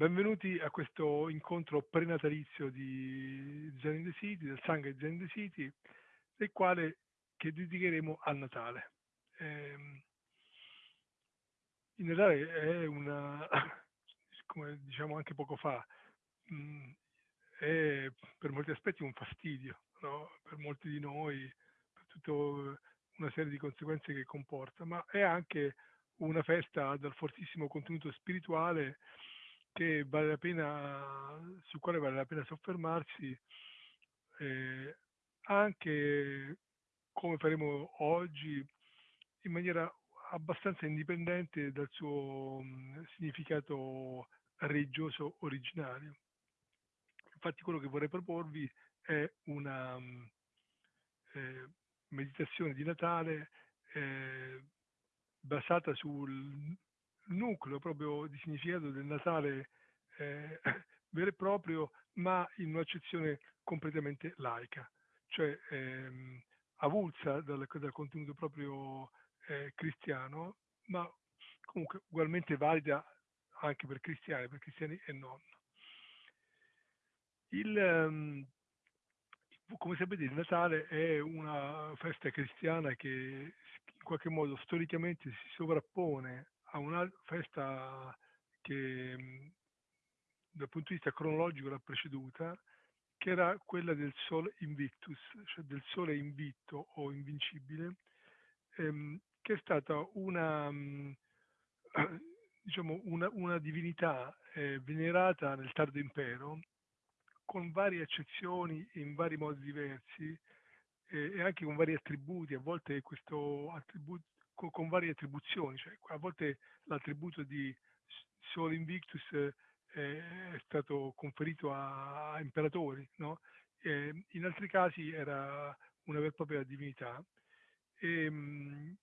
Benvenuti a questo incontro prenatalizio di Zen in the City, del Sangha Zen in the City, del quale che dedicheremo al Natale. Eh, il Natale è una, come diciamo anche poco fa, mh, mm, è per molti aspetti un fastidio, no? per molti di noi, per tutta una serie di conseguenze che comporta, ma è anche una festa dal fortissimo contenuto spirituale che vale la pena, sul quale vale la pena soffermarsi, eh, anche come faremo oggi, in maniera abbastanza indipendente dal suo mh, significato religioso originario. Infatti quello che vorrei proporvi è una mh, eh, meditazione di Natale eh, basata sul nucleo proprio di significato del Natale eh, vero e proprio, ma in un'accezione completamente laica, cioè ehm, avulsa dal, dal, contenuto proprio eh, cristiano, ma comunque ugualmente valida anche per cristiani, per cristiani e non. Il, um, come sapete il Natale è una festa cristiana che in qualche modo storicamente si sovrappone a una festa che dal punto di vista cronologico l'ha preceduta, che era quella del Sole Invictus, cioè del Sole invitto o invincibile, ehm, che è stata una, diciamo, una, una divinità eh, venerata nel tardo impero, con varie eccezioni in vari modi diversi eh, e anche con vari attributi. A volte questo attributo con, con varie attribuzioni, cioè, a volte l'attributo di Sol Invictus eh, è stato conferito a, a imperatori, no? in altri casi era una vera e propria divinità. E,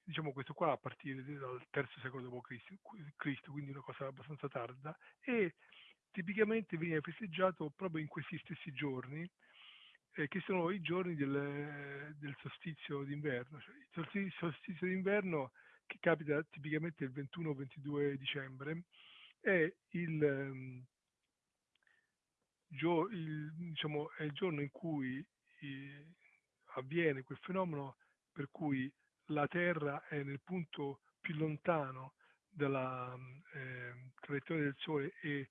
diciamo questo qua a partire dal terzo secolo d.C., quindi una cosa abbastanza tarda, e tipicamente veniva festeggiato proprio in questi stessi giorni, eh, che sono i giorni del, del solstizio d'inverno. Cioè, il solstizio d'inverno, che capita tipicamente il 21 22 dicembre, è il, um, gio- il, diciamo, è il giorno in cui i, avviene quel fenomeno per cui la Terra è nel punto più lontano dalla eh, traiettoria del Sole e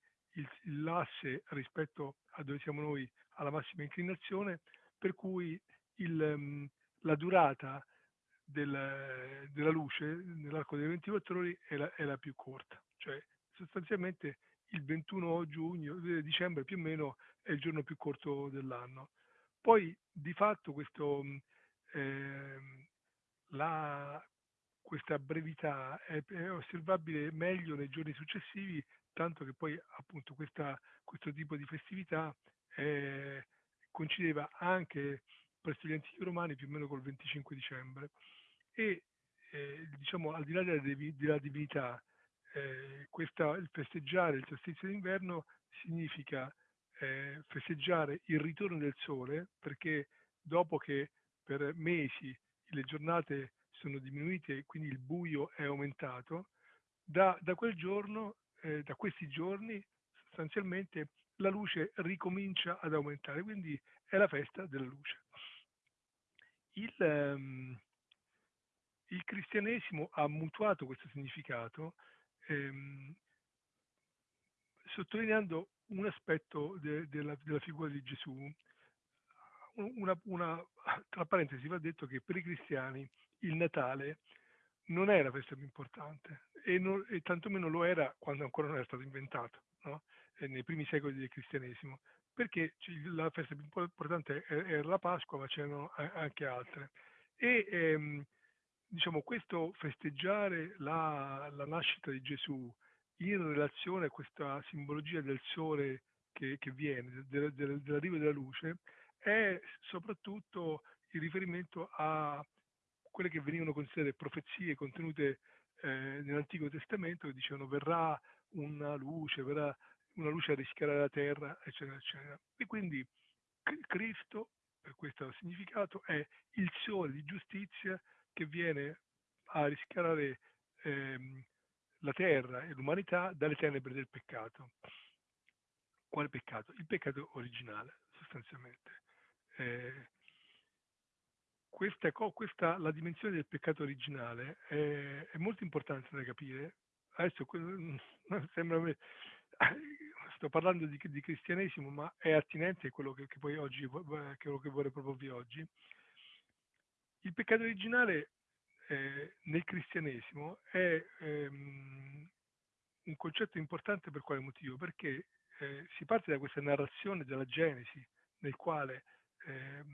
l'asse rispetto a dove siamo noi alla massima inclinazione, per cui il, ehm, la durata del, della luce nell'arco delle 24 ore è la, è la, più corta, cioè sostanzialmente il 21 giugno, eh, dicembre più o meno è il giorno più corto dell'anno. Poi di fatto questo, eh, la, questa brevità è, è, osservabile meglio nei giorni successivi, tanto che poi appunto questa, questo tipo di festività eh, coincideva anche presso gli antichi romani più o meno col 25 dicembre. E eh, diciamo al di là della, della divinità eh, questa, il festeggiare il solstizio d'inverno significa eh, festeggiare il ritorno del sole perché dopo che per mesi le giornate sono diminuite quindi il buio è aumentato da, da quel giorno eh, da questi giorni sostanzialmente la luce ricomincia ad aumentare, quindi è la festa della luce. Il, um, il cristianesimo ha mutuato questo significato ehm, sottolineando un aspetto de, de la, della figura di Gesù. Una, una, tra parentesi va detto che per i cristiani il Natale non è la festa più importante e, non, e tantomeno lo era quando ancora non era stato inventato. No? Eh, nei primi secoli del cristianesimo, perché la festa più importante era la Pasqua, ma c'erano anche altre. E ehm, diciamo, questo festeggiare la, la, nascita di Gesù in relazione a questa simbologia del sole che, che viene, del, del, dell'arrivo della luce, è soprattutto il riferimento a quelle che venivano considerate profezie contenute eh, nell'Antico Testamento che dicevano verrà una luce, verrà una luce a rischiarare la terra, eccetera, eccetera. E quindi Cristo, per questo significato, è il sole di giustizia che viene a rischiarare ehm, la terra e l'umanità dalle tenebre del peccato. quale peccato? Il peccato originale, sostanzialmente. Eh, questa, questa, la dimensione del peccato originale è, è molto importante da capire. Adesso sembra sto parlando di, di, cristianesimo, ma è attinente a quello che, che poi oggi quello che vorrei proporvi oggi. Il peccato originale eh, nel cristianesimo è ehm, un concetto importante per quale motivo? Perché eh, si parte da questa narrazione della Genesi, nel quale eh,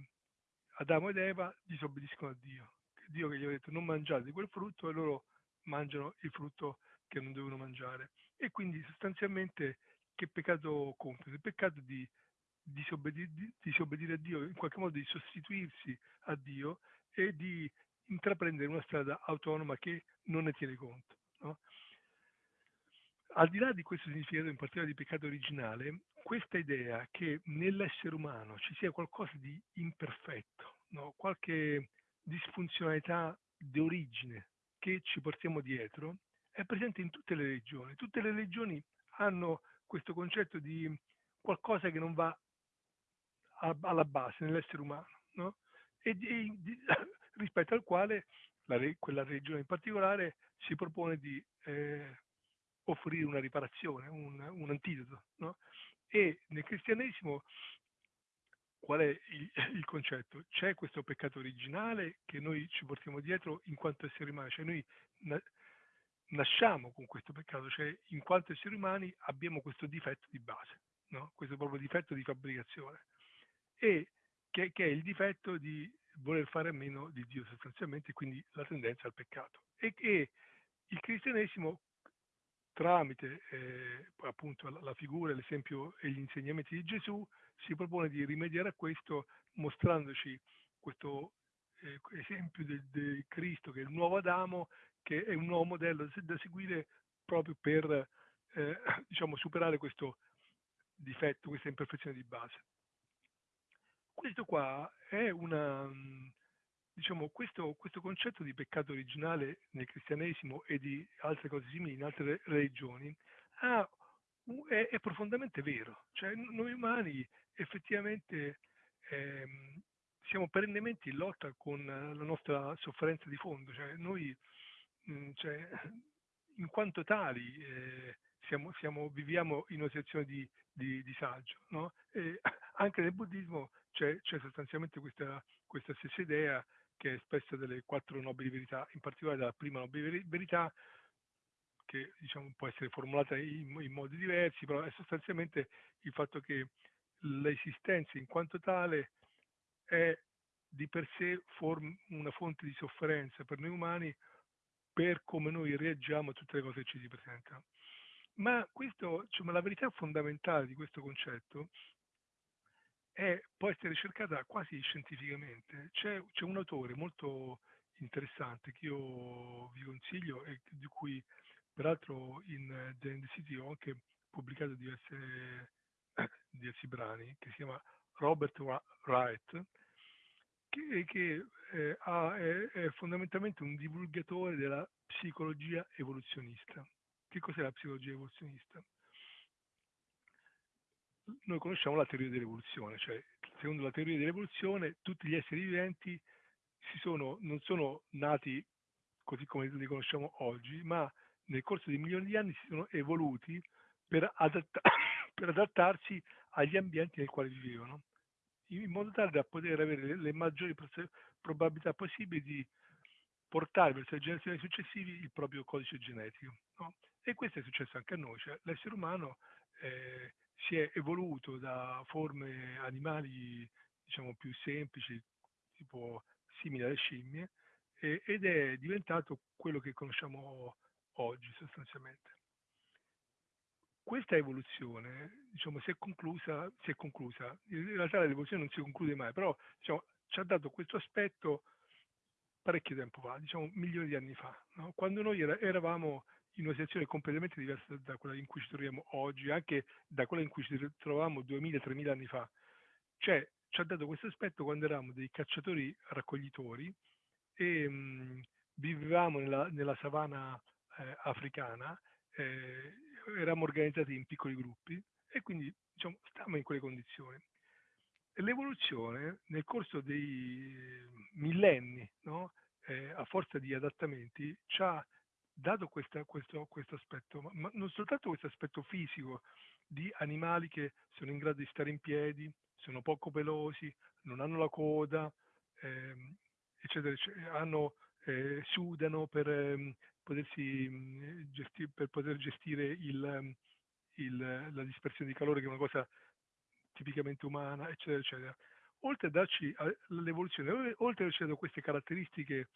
Adamo ed Eva disobbediscono a Dio. Dio che gli ha detto non mangiate quel frutto e loro mangiano il frutto che non devono mangiare. E quindi sostanzialmente che peccato compiono? Il peccato di disobbedire, di disobbedire a Dio, in qualche modo di sostituirsi a Dio e di intraprendere una strada autonoma che non ne tiene conto. No? Al di là di questo significato in particolare di peccato originale, questa idea che nell'essere umano ci sia qualcosa di imperfetto, no? qualche disfunzionalità di origine che ci portiamo dietro, è presente in tutte le religioni. Tutte le religioni hanno questo concetto di qualcosa che non va a, alla base nell'essere umano, no? e di, di, rispetto al quale la, quella religione in particolare si propone di eh, offrire una riparazione, un, un antidoto. No? E nel cristianesimo qual è il, il, concetto? C'è questo peccato originale che noi ci portiamo dietro in quanto esseri umani, cioè noi nasciamo con questo peccato, cioè in quanto esseri umani abbiamo questo difetto di base, no? questo proprio difetto di fabbricazione, e che, che, è il difetto di voler fare a meno di Dio sostanzialmente, quindi la tendenza al peccato. E, e il cristianesimo tramite eh, appunto la, la figura, l'esempio e gli insegnamenti di Gesù, si propone di rimediare a questo mostrandoci questo eh, esempio di Cristo che è il nuovo Adamo, che è un nuovo modello da seguire proprio per eh, diciamo, superare questo difetto, questa imperfezione di base. Questo qua è una, diciamo, questo, questo, concetto di peccato originale nel cristianesimo e di altre cose simili in altre religioni ha, è, è, profondamente vero. Cioè, noi umani effettivamente ehm, siamo perennemente in lotta con la nostra sofferenza di fondo. Cioè, noi, cioè, in quanto tali, eh, siamo, siamo, viviamo in una situazione di, di disagio. No? anche nel buddismo c'è, c'è sostanzialmente questa, questa stessa idea che è espressa dalle quattro nobili verità, in particolare dalla prima nobile verità, che diciamo, può essere formulata in, in, modi diversi, però è sostanzialmente il fatto che l'esistenza in quanto tale è di per sé form- una fonte di sofferenza per noi umani per come noi reagiamo a tutte le cose che ci si presentano. Ma questo, diciamo, la verità fondamentale di questo concetto è, può essere cercata quasi scientificamente. C'è, c'è, un autore molto interessante che io vi consiglio e di cui peraltro in The End City ho anche pubblicato diverse, eh, diversi brani, che si chiama Robert Wright, che, che eh, ha, è, è fondamentalmente un divulgatore della psicologia evoluzionista. Che cos'è la psicologia evoluzionista? noi conosciamo la teoria dell'evoluzione, cioè secondo la teoria dell'evoluzione tutti gli esseri viventi sono, non sono nati così come li conosciamo oggi, ma nel corso di milioni di anni si sono evoluti per, adatta- per adattarsi agli ambienti nei quali vivevano, in modo tale da poter avere le, le maggiori probabilità possibili di portare verso le generazioni successive il proprio codice genetico. No? E questo è successo anche a noi, cioè l'essere umano eh, si è evoluto da forme animali diciamo più semplici, tipo simili alle scimmie, eh, ed è diventato quello che conosciamo oggi sostanzialmente. Questa evoluzione diciamo, si, è conclusa, si è conclusa, in realtà l'evoluzione non si conclude mai, però diciamo, ci ha dato questo aspetto parecchio tempo fa, diciamo milioni di anni fa, no? quando noi era, eravamo in una situazione completamente diversa da quella in cui ci troviamo oggi, anche da quella in cui ci trovavamo 2000-3000 anni fa. Cioè, ci ha dato questo aspetto quando eravamo dei cacciatori raccoglitori e mh, vivevamo nella, nella savana eh, africana, eh, eravamo organizzati in piccoli gruppi e quindi diciamo, stiamo in quelle condizioni. L'evoluzione nel corso dei millenni, no? eh, a forza di adattamenti, ci ha dato questa, questo, questo aspetto, ma non soltanto questo aspetto fisico di animali che sono in grado di stare in piedi, sono poco pelosi, non hanno la coda, ehm, eccetera, eccetera, hanno, eh, sudano per, ehm, potersi, mh, gesti- per poter gestire il, il, la dispersione di calore, che è una cosa tipicamente umana, eccetera, eccetera. Oltre a darci l'evoluzione, oltre a darci queste caratteristiche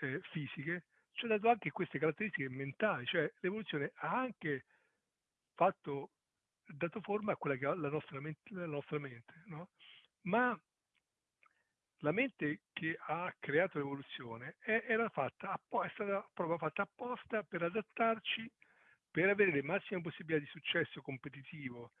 eh, fisiche, ci ha dato anche queste caratteristiche mentali, cioè l'evoluzione ha anche fatto, dato forma a quella che è la nostra mente, la nostra mente no? ma la mente che ha creato l'evoluzione è, era fatta, è stata proprio fatta apposta per adattarci, per avere le massime possibilità di successo competitivo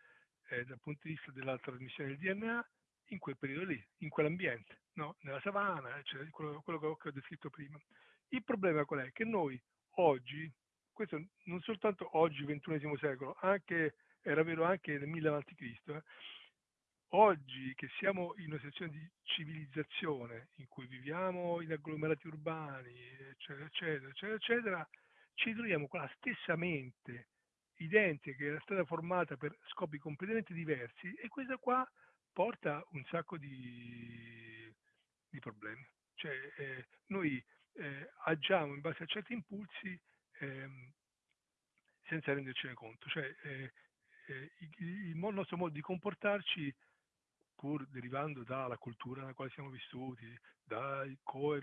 eh, dal punto di vista della trasmissione del DNA in quel periodo lì, in quell'ambiente, no? nella savana, cioè quello, quello che ho descritto prima. Il problema qual è? Che noi oggi, questo non soltanto oggi, XXI secolo, anche, era vero anche nel 1000 a.C., eh, oggi che siamo in una situazione di civilizzazione in cui viviamo in agglomerati urbani, eccetera, eccetera, eccetera, eccetera, ci troviamo con la stessa mente identica che era stata formata per scopi completamente diversi e questa qua porta un sacco di, di problemi. Cioè, eh, noi eh, agiamo in base a certi impulsi ehm, senza rendercene conto. Cioè, eh, eh il, il, nostro modo di comportarci, pur derivando dalla cultura nella quale siamo vissuti, da come,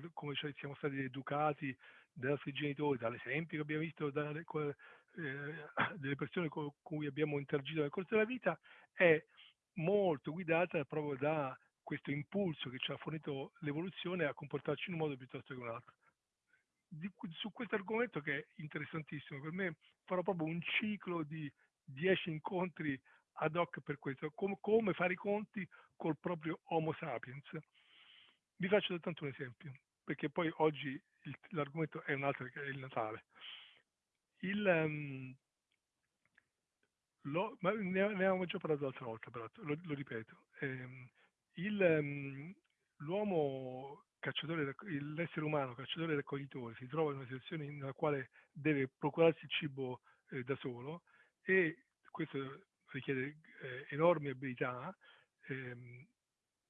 siamo stati educati dai nostri genitori, dall'esempio che abbiamo visto dalle, eh, delle persone con cui abbiamo interagito nel corso della vita, è molto guidata proprio da questo impulso che ci ha fornito l'evoluzione a comportarci in un modo piuttosto che un altro. Di, su questo argomento che è interessantissimo, per me farò proprio un ciclo di dieci incontri ad hoc per questo, com, come fare i conti col proprio Homo sapiens. Vi faccio soltanto un esempio, perché poi oggi il, l'argomento è un altro che è il Natale. Il, um, lo, ma ne, avevamo già parlato l'altra volta, però lo, lo ripeto. Eh, il, um, l'uomo cacciatore, l'essere umano cacciatore e raccoglitore si trova in una situazione nella quale deve procurarsi il cibo eh, da solo e questo richiede eh, enormi abilità ehm,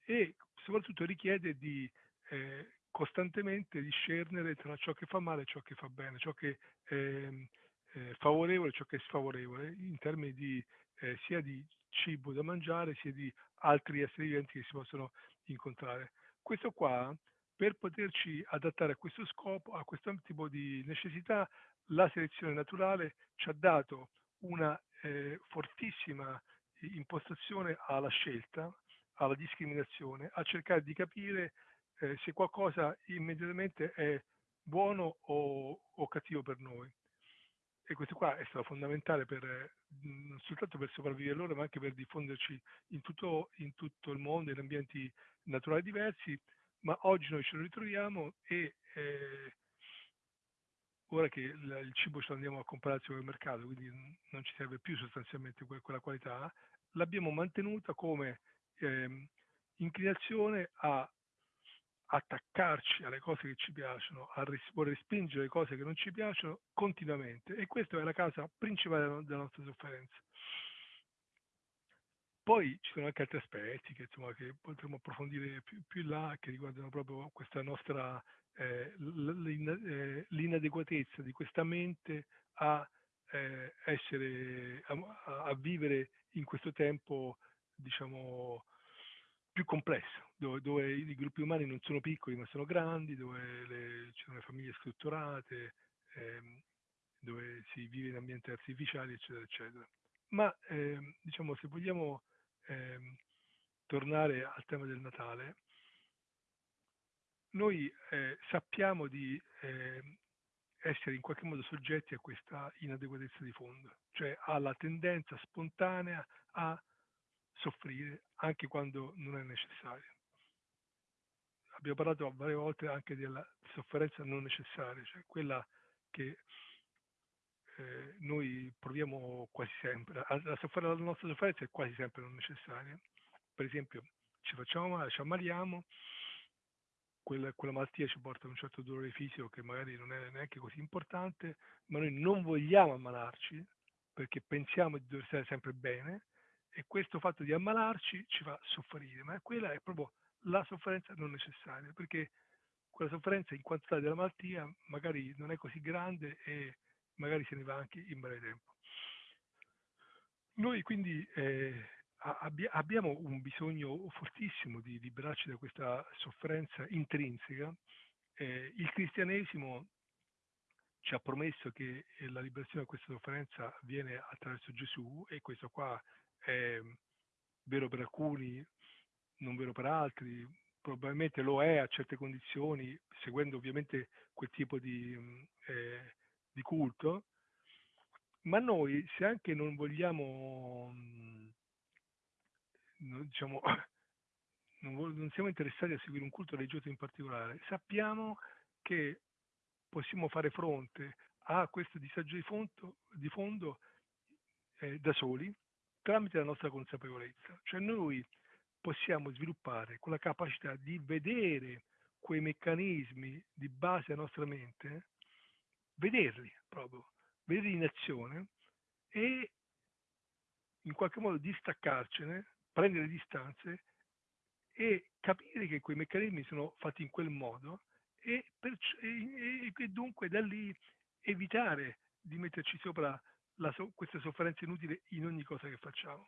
e soprattutto richiede di eh, costantemente discernere tra ciò che fa male e ciò che fa bene, ciò che ehm, eh, favorevole ciò che è sfavorevole in termini di, eh, sia di cibo da mangiare sia di altri esseri viventi che si possono incontrare. Questo qua, per poterci adattare a questo scopo, a questo tipo di necessità, la selezione naturale ci ha dato una eh, fortissima impostazione alla scelta, alla discriminazione, a cercare di capire eh, se qualcosa immediatamente è buono o, o cattivo per noi. E questo qua è stato fondamentale per, non soltanto per sopravvivere loro, ma anche per diffonderci in tutto, in tutto il mondo, in ambienti naturali diversi, ma oggi noi ce lo ritroviamo e eh, ora che il, cibo ce lo andiamo a comprare al supermercato, quindi non ci serve più sostanzialmente que- quella qualità, l'abbiamo mantenuta come eh, inclinazione a attaccarci alle cose che ci piacciono, a ris- respingere le cose che non ci piacciono continuamente e questa è la causa principale della nostra sofferenza. Poi ci sono anche altri aspetti che, insomma, che potremo approfondire più, più in là, che riguardano proprio questa nostra eh, eh, l'inadeguatezza di questa mente a eh, essere, a, a, vivere in questo tempo, diciamo, più complesso, dove, dove, i gruppi umani non sono piccoli ma sono grandi, dove ci sono le famiglie strutturate, ehm, dove si vive in ambienti artificiali, eccetera, eccetera. Ma ehm, diciamo, se vogliamo ehm, tornare al tema del Natale, noi eh, sappiamo di eh, essere in qualche modo soggetti a questa inadeguatezza di fondo, cioè alla tendenza spontanea a soffrire anche quando non è necessario. Abbiamo parlato varie volte anche della sofferenza non necessaria, cioè quella che eh, noi proviamo quasi sempre, la, la, la nostra sofferenza è quasi sempre non necessaria. Per esempio, ci facciamo male, ci ammaliamo, quella, quella, malattia ci porta a un certo dolore fisico che magari non è neanche così importante, ma noi non vogliamo ammalarci perché pensiamo di dover stare sempre bene e questo fatto di ammalarci ci fa soffrire, ma quella è proprio la sofferenza non necessaria, perché quella sofferenza in quantità della malattia magari non è così grande e magari se ne va anche in breve tempo. Noi quindi eh, abbi- abbiamo un bisogno fortissimo di liberarci da questa sofferenza intrinseca. Eh, il cristianesimo ci ha promesso che la liberazione da questa sofferenza avviene attraverso Gesù e questo qua è vero per alcuni, non vero per altri, probabilmente lo è a certe condizioni, seguendo ovviamente quel tipo di, eh, di culto, ma noi se anche non vogliamo diciamo, non, non siamo interessati a seguire un culto religioso in particolare, sappiamo che possiamo fare fronte a questo disagio di fondo, di fondo eh, da soli tramite la nostra consapevolezza. Cioè noi possiamo sviluppare quella capacità di vedere quei meccanismi di base alla nostra mente, vederli proprio, vederli in azione e in qualche modo distaccarcene prendere distanze e capire che quei meccanismi sono fatti in quel modo e, perci- e, e dunque da lì evitare di metterci sopra so- questa sofferenza inutile in ogni cosa che facciamo.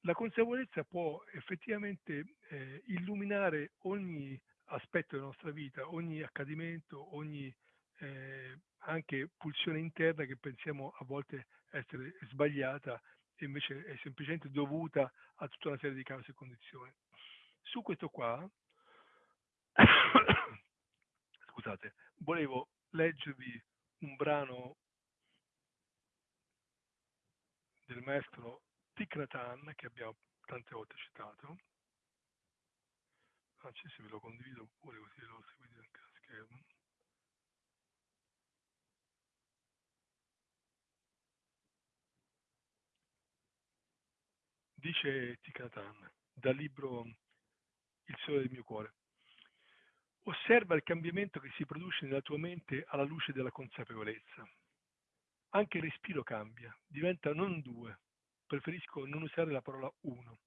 La consapevolezza può effettivamente eh, illuminare ogni aspetto della nostra vita, ogni accadimento, ogni eh, anche pulsione interna che pensiamo a volte essere sbagliata invece è semplicemente dovuta a tutta una serie di cause e condizioni. Su questo qua, scusate, volevo leggervi un brano del maestro Thich che abbiamo tante volte citato. Anzi, se ve lo condivido pure così lo seguite anche a schermo. Dice Tikatan dal libro Il sole del mio cuore. Osserva il cambiamento che si produce nella tua mente alla luce della consapevolezza. Anche il respiro cambia, diventa non due, preferisco non usare la parola uno.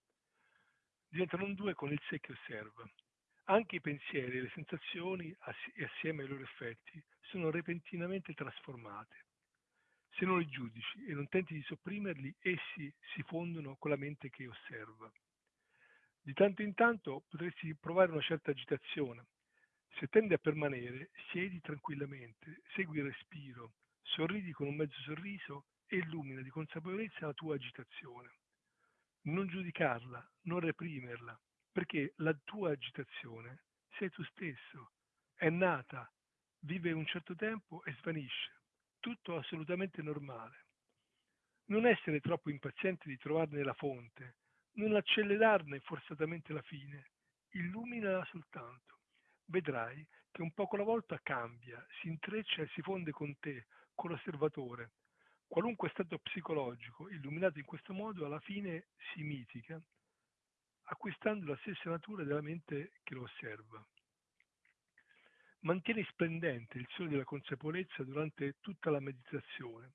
Diventa non due con il sé che osserva. Anche i pensieri e le sensazioni, assieme ai loro effetti, sono repentinamente trasformate. Se non li giudici e non tenti di sopprimerli, essi si fondono con la mente che osserva. Di tanto in tanto potresti provare una certa agitazione. Se tendi a permanere, siedi tranquillamente, segui il respiro, sorridi con un mezzo sorriso e illumina di consapevolezza la tua agitazione. Non giudicarla, non reprimerla, perché la tua agitazione sei tu stesso, è nata, vive un certo tempo e svanisce tutto assolutamente normale. Non essere troppo impaziente di trovarne la fonte, non accelerarne forzatamente la fine, illuminala soltanto. Vedrai che un poco alla volta cambia, si intreccia e si fonde con te, con l'osservatore. Qualunque stato psicologico, illuminato in questo modo, alla fine si mitiga, acquistando la stessa natura della mente che lo osserva. Mantieni splendente il sole della consapevolezza durante tutta la meditazione.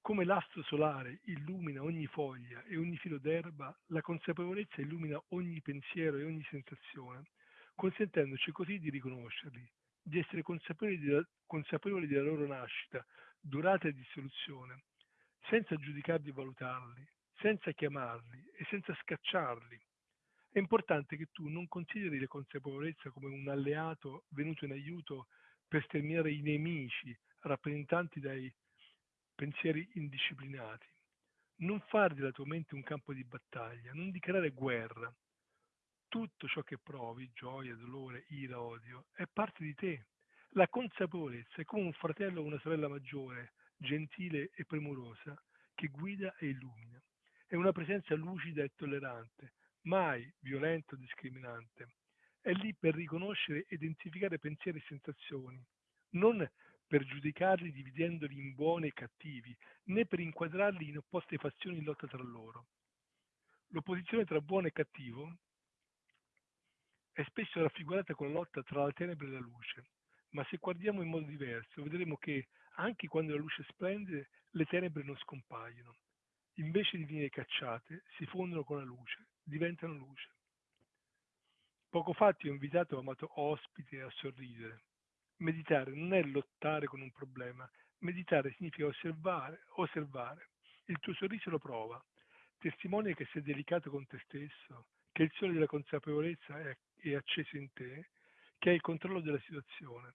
Come l'astro solare illumina ogni foglia e ogni filo d'erba, la consapevolezza illumina ogni pensiero e ogni sensazione, consentendoci così di riconoscerli, di essere consapevoli, di, consapevoli della loro nascita, durata e dissoluzione, senza giudicarli e valutarli, senza chiamarli e senza scacciarli, è importante che tu non consideri la consapevolezza come un alleato venuto in aiuto per sterminare i nemici rappresentanti dai pensieri indisciplinati. Non fare della tua mente un campo di battaglia, non dichiarare guerra. Tutto ciò che provi, gioia, dolore, ira, odio, è parte di te. La consapevolezza è come un fratello o una sorella maggiore, gentile e premurosa, che guida e illumina. È una presenza lucida e tollerante, mai violento o discriminante. È lì per riconoscere e identificare pensieri e sensazioni, non per giudicarli dividendoli in buoni e cattivi, né per inquadrarli in opposte fazioni in lotta tra loro. L'opposizione tra buono e cattivo è spesso raffigurata con la lotta tra la tenebre e la luce, ma se guardiamo in modo diverso vedremo che anche quando la luce splende le tenebre non scompaiono. Invece di venire cacciate, si fondono con la luce, diventano luce. Poco fa ti ho invitato, amato ospite, a sorridere. Meditare non è lottare con un problema, meditare significa osservare, osservare. Il tuo sorriso lo prova, testimonia che sei delicato con te stesso, che il sole della consapevolezza è, è acceso in te, che hai il controllo della situazione.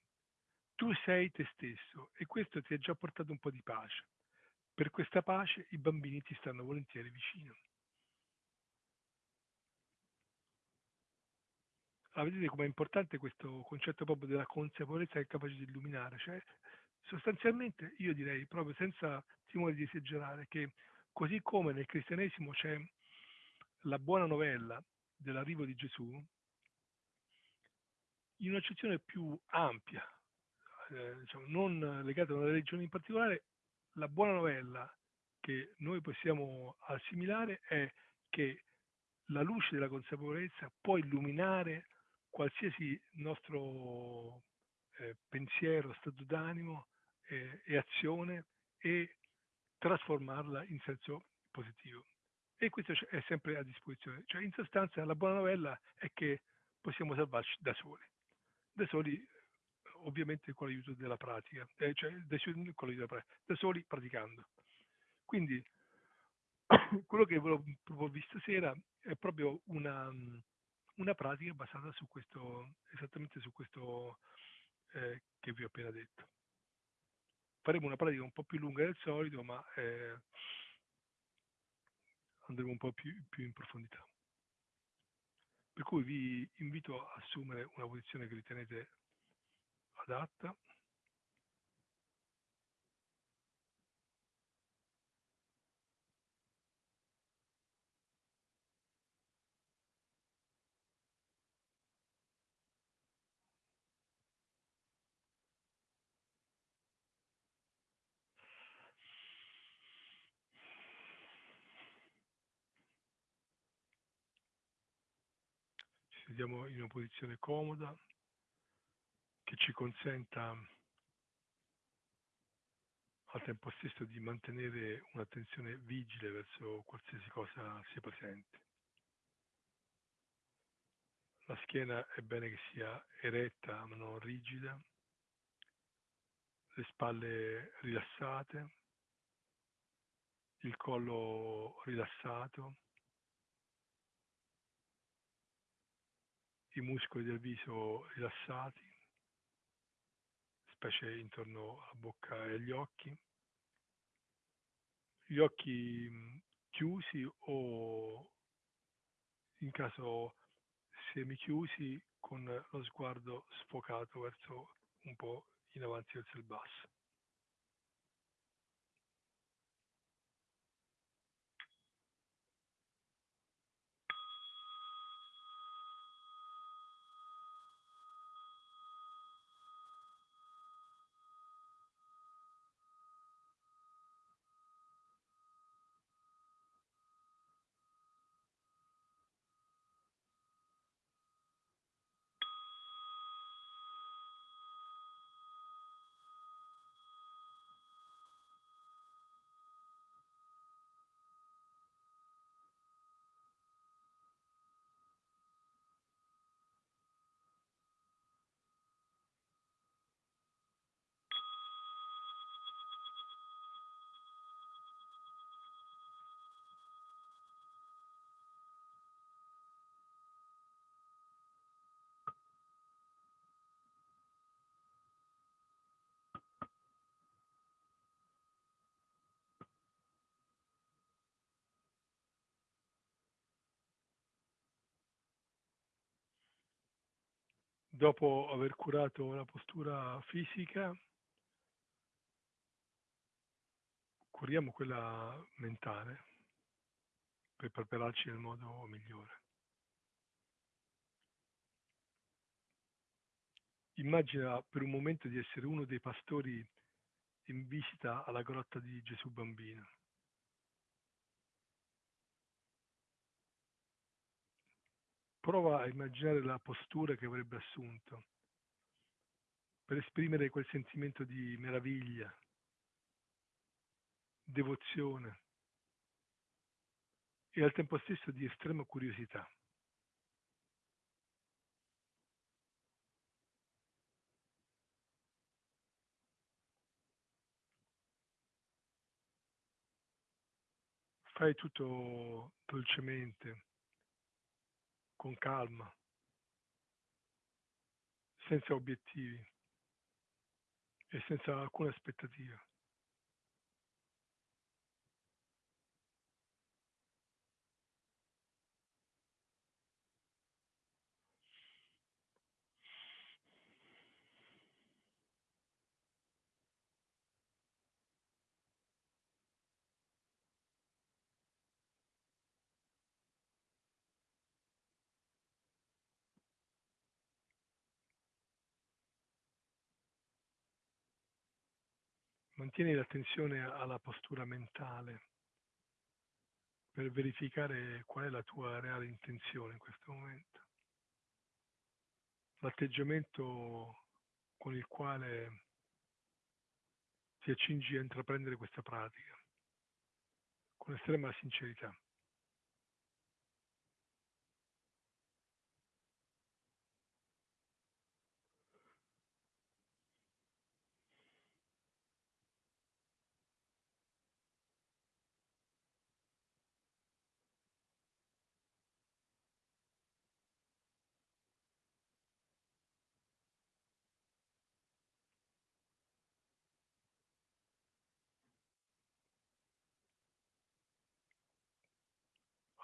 Tu sei te stesso e questo ti ha già portato un po' di pace. Per questa pace i bambini ti stanno volentieri vicino. Ah, vedete com'è importante questo concetto proprio della consapevolezza che è capace di illuminare, cioè sostanzialmente io direi proprio senza timore di esagerare che così come nel cristianesimo c'è la buona novella dell'arrivo di Gesù, in un'accezione più ampia, eh, diciamo, non legata a una religione in particolare, la buona novella che noi possiamo assimilare è che la luce della consapevolezza può illuminare qualsiasi nostro eh, pensiero, stato d'animo eh, e azione e trasformarla in senso positivo. E questo è sempre a disposizione. Cioè, in sostanza, la buona novella è che possiamo salvarci da soli. Da soli, ovviamente con l'aiuto della pratica, eh, cioè con l'aiuto della pratica, da soli praticando. Quindi, quello che volevo proporvi stasera è proprio una, una pratica basata su questo, esattamente su questo eh, che vi ho appena detto. Faremo una pratica un po' più lunga del solito, ma eh, andremo un po' più, più in profondità. Per cui vi invito a assumere una posizione che ritenete adatta sediamo in una posizione comoda che ci consenta al tempo stesso di mantenere un'attenzione vigile verso qualsiasi cosa sia presente. La schiena è bene che sia eretta ma non rigida, le spalle rilassate, il collo rilassato, i muscoli del viso rilassati, specie intorno alla bocca e agli occhi, gli occhi chiusi o in caso semichiusi con lo sguardo sfocato verso un po' in avanti verso il basso. Dopo aver curato la postura fisica, curiamo quella mentale per prepararci nel modo migliore. Immagina per un momento di essere uno dei pastori in visita alla grotta di Gesù Bambino. Prova a immaginare la postura che avrebbe assunto per esprimere quel sentimento di meraviglia, devozione e al tempo stesso di estrema curiosità. Fai tutto dolcemente, con calma, senza obiettivi e senza alcuna aspettativa. Mantieni l'attenzione alla postura mentale per verificare qual è la tua reale intenzione in questo momento. L'atteggiamento con il quale ti accingi a intraprendere questa pratica, con estrema sincerità.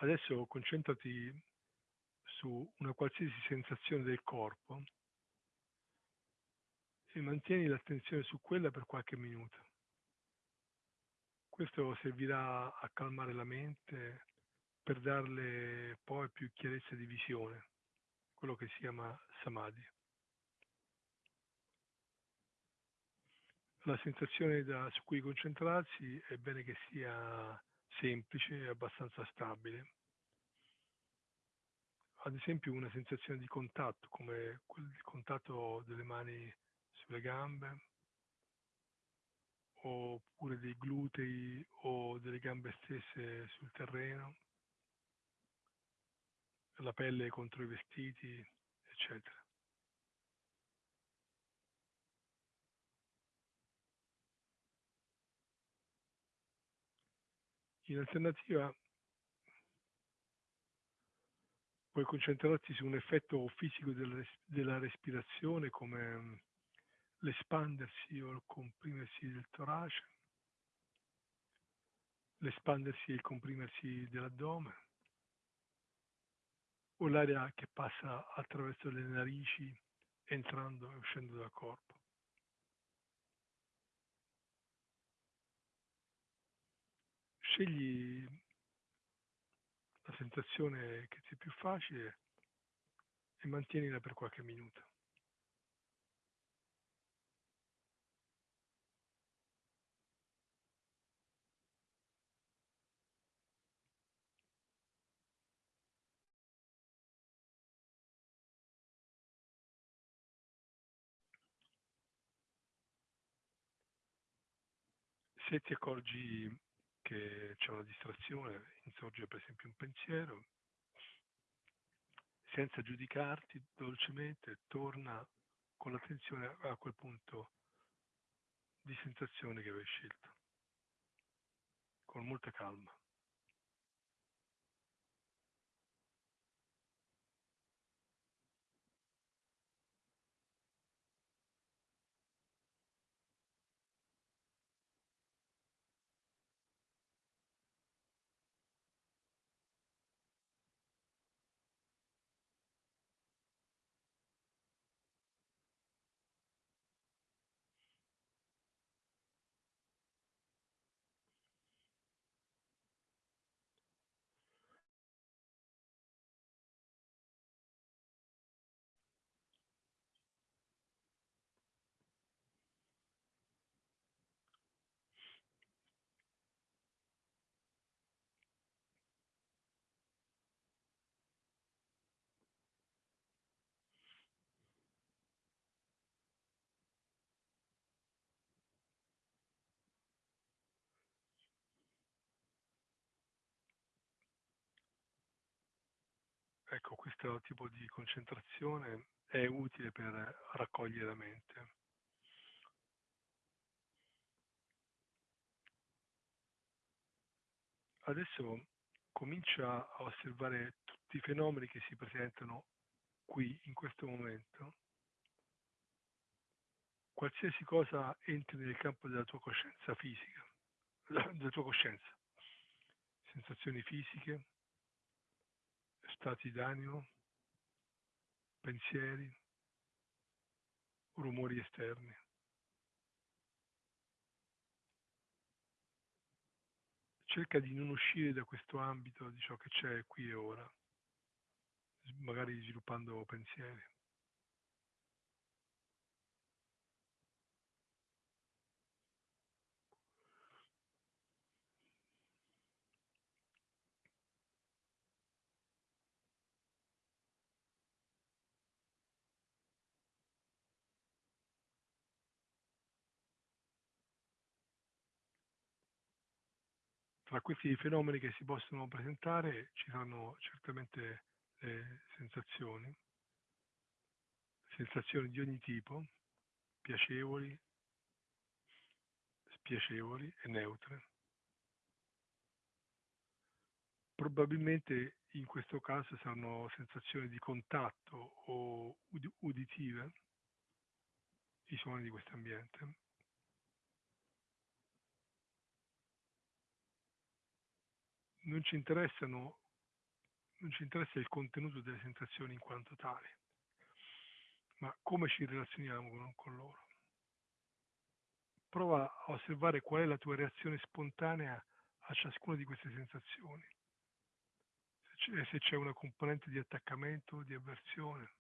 Adesso concentrati su una qualsiasi sensazione del corpo e mantieni l'attenzione su quella per qualche minuto. Questo servirà a calmare la mente per darle poi più chiarezza di visione, quello che si chiama samadhi. La sensazione da, su cui concentrarsi è bene che sia semplice e abbastanza stabile. Ad esempio una sensazione di contatto, come il contatto delle mani sulle gambe, oppure dei glutei o delle gambe stesse sul terreno, la pelle contro i vestiti, eccetera. In alternativa puoi concentrarti su un effetto fisico della respirazione come mm, l'espandersi o il comprimersi del torace, l'espandersi e il comprimersi dell'addome, o l'aria che passa attraverso le narici entrando e uscendo dal corpo. Scegli la sensazione che ti è più facile e mantienila per qualche minuto. Se ti accorgi che c'è una distrazione, insorge per esempio un pensiero, senza giudicarti dolcemente, torna con l'attenzione a quel punto di sensazione che avevi scelto, con molta calma. Ecco, questo tipo di concentrazione è utile per raccogliere la mente. Adesso comincia a osservare tutti i fenomeni che si presentano qui, in questo momento. Qualsiasi cosa entri nel campo della tua coscienza fisica, della tua coscienza, sensazioni fisiche, stati d'animo, pensieri, rumori esterni. Cerca di non uscire da questo ambito di ciò che c'è qui e ora, magari sviluppando pensieri. Tra questi fenomeni che si possono presentare ci sono certamente le sensazioni, sensazioni di ogni tipo, piacevoli, spiacevoli e neutre. Probabilmente in questo caso saranno sensazioni di contatto o uditive, i suoni di questo ambiente. Non ci non ci interessa il contenuto delle sensazioni in quanto tali, ma come ci relazioniamo con, con loro. Prova a osservare qual è la tua reazione spontanea a ciascuna di queste sensazioni. Se c'è una componente di attaccamento di avversione.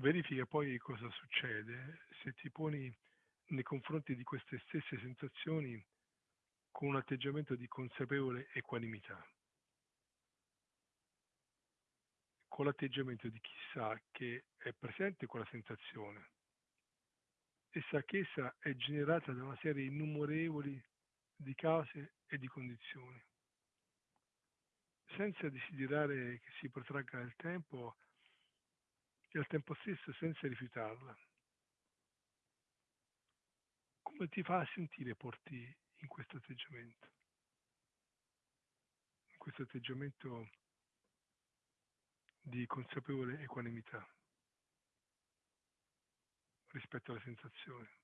Verifica poi cosa succede. Se ti poni nei confronti di queste stesse sensazioni con un atteggiamento di consapevole equanimità, con l'atteggiamento di chi sa che è presente quella sensazione. E sa che essa è generata da una serie innumerevoli di cause e di condizioni. Senza desiderare che si protragga nel tempo, e al tempo stesso senza rifiutarla. Come ti fa sentire porti in questo atteggiamento? In questo atteggiamento di consapevole equanimità rispetto alle sensazioni.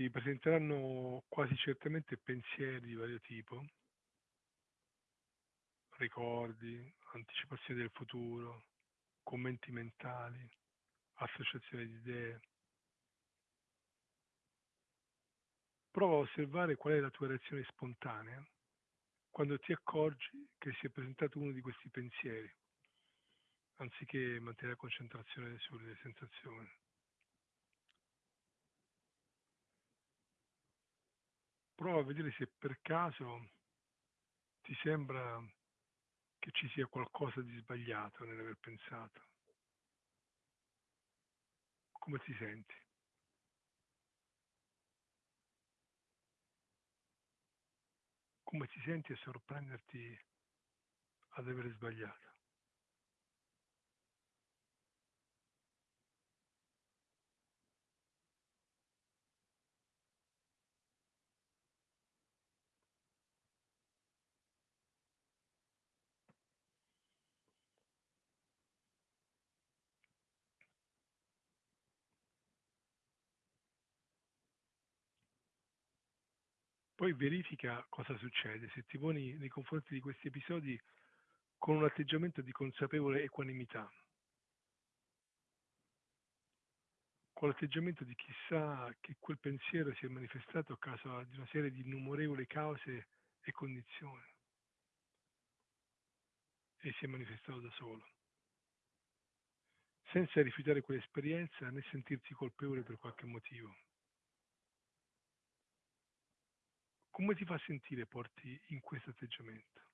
Si presenteranno quasi certamente pensieri di vario tipo, ricordi, anticipazioni del futuro, commenti mentali, associazioni di idee. Prova a osservare qual è la tua reazione spontanea quando ti accorgi che si è presentato uno di questi pensieri, anziché mantenere la concentrazione sulle sensazioni. Prova a vedere se per caso ti sembra che ci sia qualcosa di sbagliato nell'aver pensato. Come ti senti? Come ti senti a sorprenderti ad aver sbagliato? Poi verifica cosa succede se ti poni nei confronti di questi episodi con un atteggiamento di consapevole equanimità, con l'atteggiamento di chi sa che quel pensiero si è manifestato a causa di una serie di innumerevoli cause e condizioni e si è manifestato da solo, senza rifiutare quell'esperienza né sentirsi colpevole per qualche motivo. Come ti fa sentire porti in questo atteggiamento?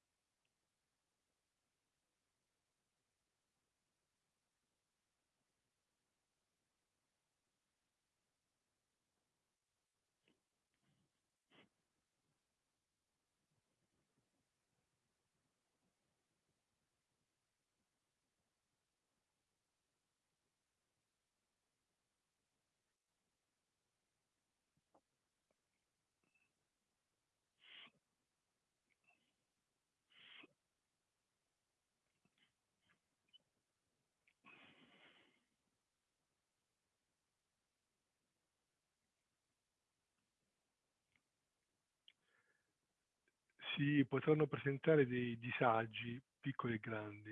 Si potranno presentare dei disagi piccoli e grandi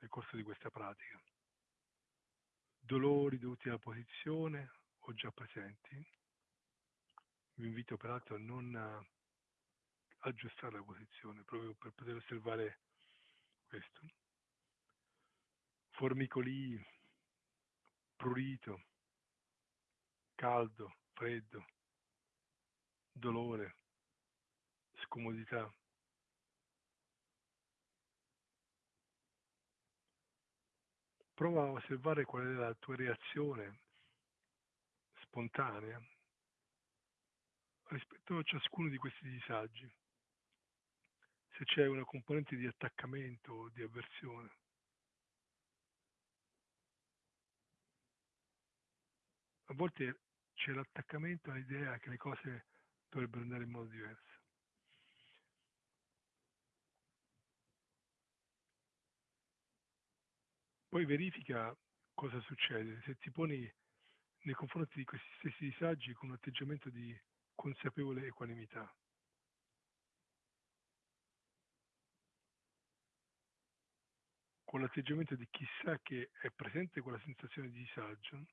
nel corso di questa pratica. Dolori dovuti alla posizione o già presenti. Vi invito peraltro a non aggiustare la posizione proprio per poter osservare questo. Formicoli, prurito, caldo, freddo, dolore, scomodità. Prova a osservare qual è la tua reazione spontanea rispetto a ciascuno di questi disagi. Se c'è una componente di attaccamento o di avversione. A volte c'è l'attaccamento all'idea che le cose dovrebbero andare in modo diverso. Poi verifica cosa succede se ti poni nei confronti di questi stessi disagi con un atteggiamento di consapevole equanimità. Con l'atteggiamento di chi sa che è presente quella sensazione di disagio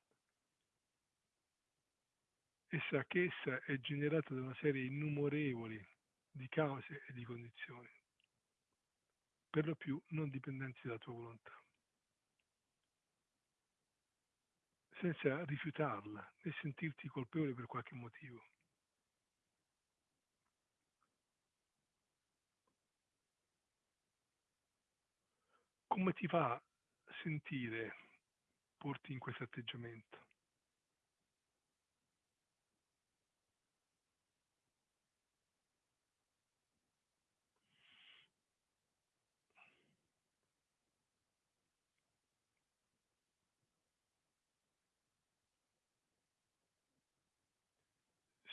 e sa che essa è generata da una serie innumerevoli di cause e di condizioni, per lo più non dipendenti dalla tua volontà. Senza rifiutarla né sentirti colpevole per qualche motivo. Come ti fa sentire porti in questo atteggiamento?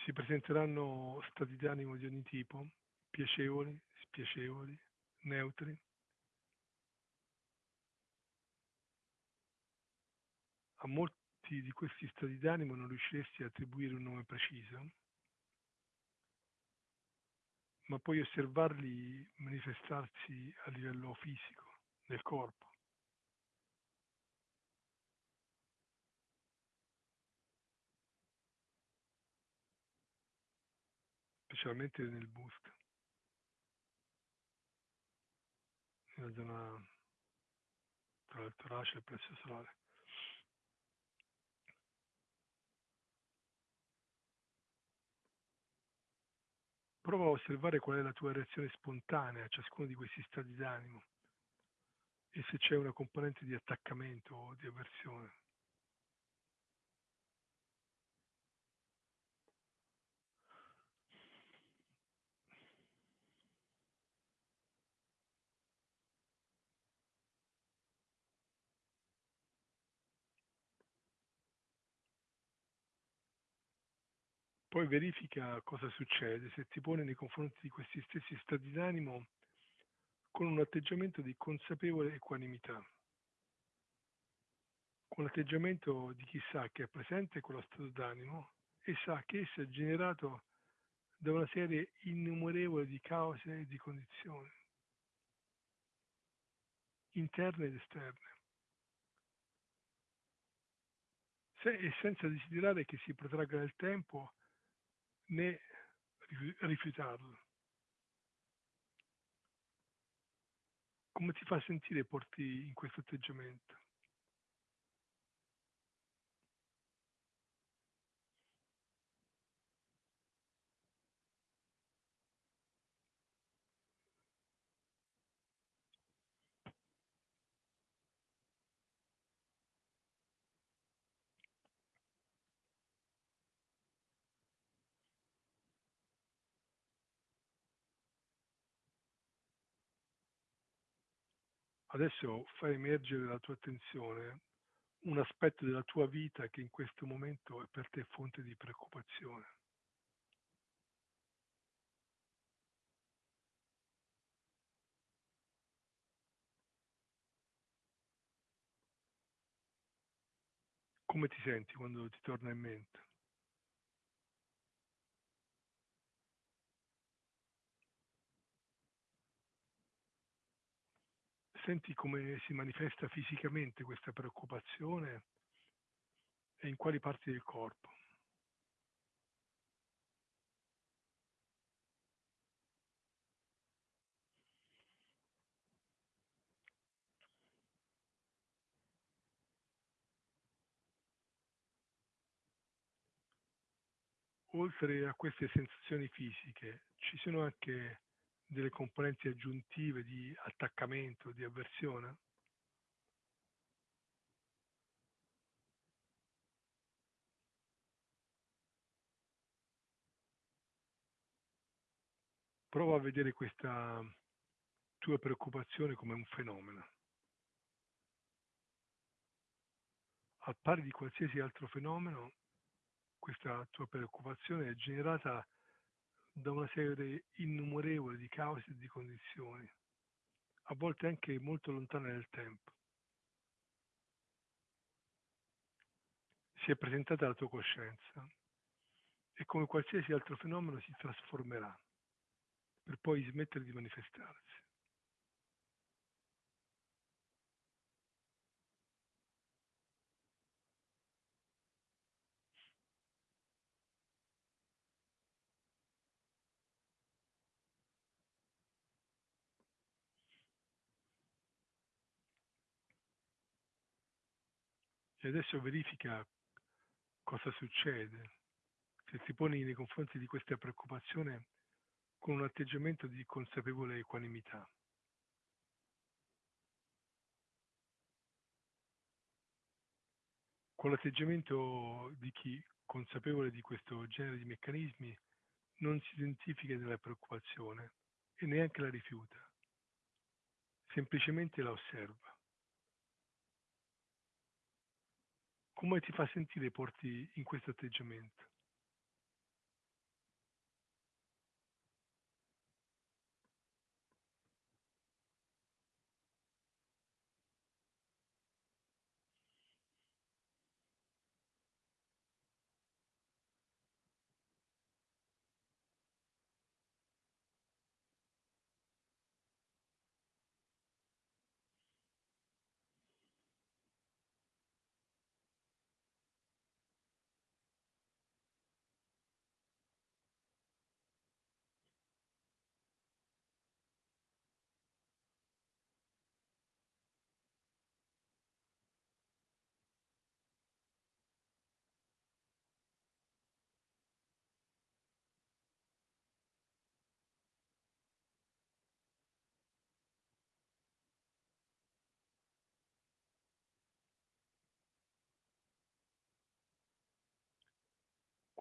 Si presenteranno stati d'animo di ogni tipo, piacevoli, spiacevoli, neutri. A molti di questi stati d'animo non riusciresti a attribuire un nome preciso, ma puoi osservarli manifestarsi a livello fisico, nel corpo. Specialmente nel busto, nella zona tra il torace e il plesso solare. Prova a osservare qual è la tua reazione spontanea a ciascuno di questi stati d'animo, e se c'è una componente di attaccamento o di avversione. Poi verifica cosa succede se ti pone nei confronti di questi stessi stati d'animo con un atteggiamento di consapevole equanimità, con l'atteggiamento di chi sa che è presente quello stato d'animo e sa che esso è generato da una serie innumerevole di cause e di condizioni, interne ed esterne. Se, e senza desiderare che si protragga nel tempo né rifiutarlo. Come ti fa sentire porti in questo atteggiamento? Adesso fai emergere dalla tua attenzione un aspetto della tua vita che in questo momento è per te fonte di preoccupazione. Come ti senti quando ti torna in mente? Senti come si manifesta fisicamente questa preoccupazione e in quali parti del corpo. Oltre a queste sensazioni fisiche, ci sono anche delle componenti aggiuntive di attaccamento, di avversione? Prova a vedere questa tua preoccupazione come un fenomeno. Al pari di qualsiasi altro fenomeno, questa tua preoccupazione è generata da una serie innumerevole di cause e di condizioni, a volte anche molto lontane nel tempo. Si è presentata alla tua coscienza e come qualsiasi altro fenomeno si trasformerà per poi smettere di manifestarsi. E adesso verifica cosa succede se ti poni nei confronti di questa preoccupazione con un atteggiamento di consapevole equanimità. Con l'atteggiamento di chi, consapevole di questo genere di meccanismi, non si identifica nella preoccupazione e neanche la rifiuta, semplicemente la osserva. Come ti fa sentire porti in questo atteggiamento?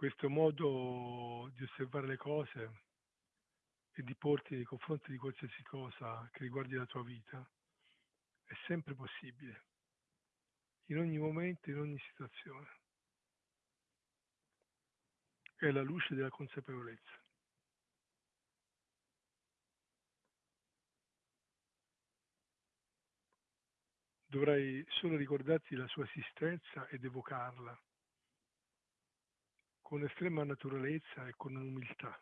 Questo modo di osservare le cose e di porti nei confronti di qualsiasi cosa che riguardi la tua vita è sempre possibile, in ogni momento, in ogni situazione. È la luce della consapevolezza. Dovrai solo ricordarti la sua esistenza ed evocarla con estrema naturalezza e con umiltà,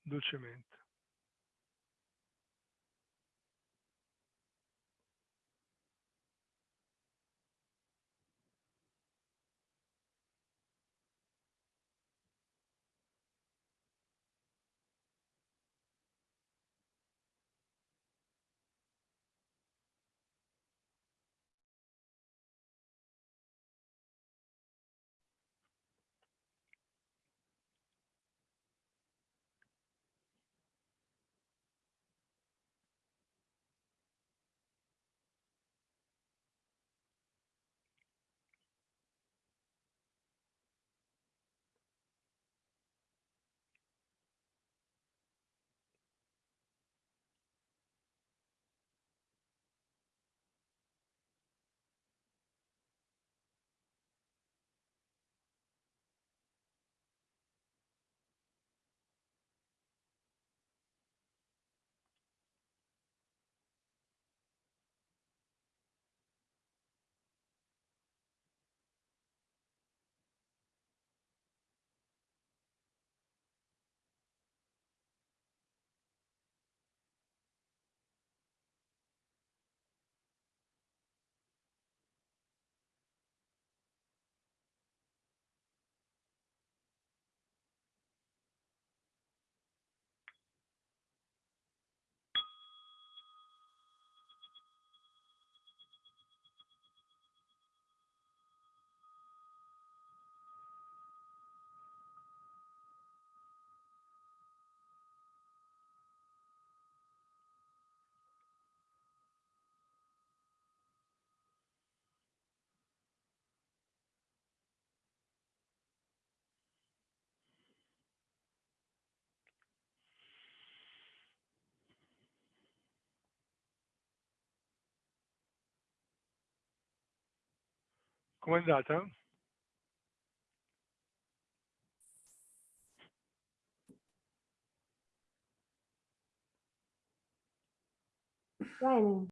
dolcemente. Com'è andata? Bene.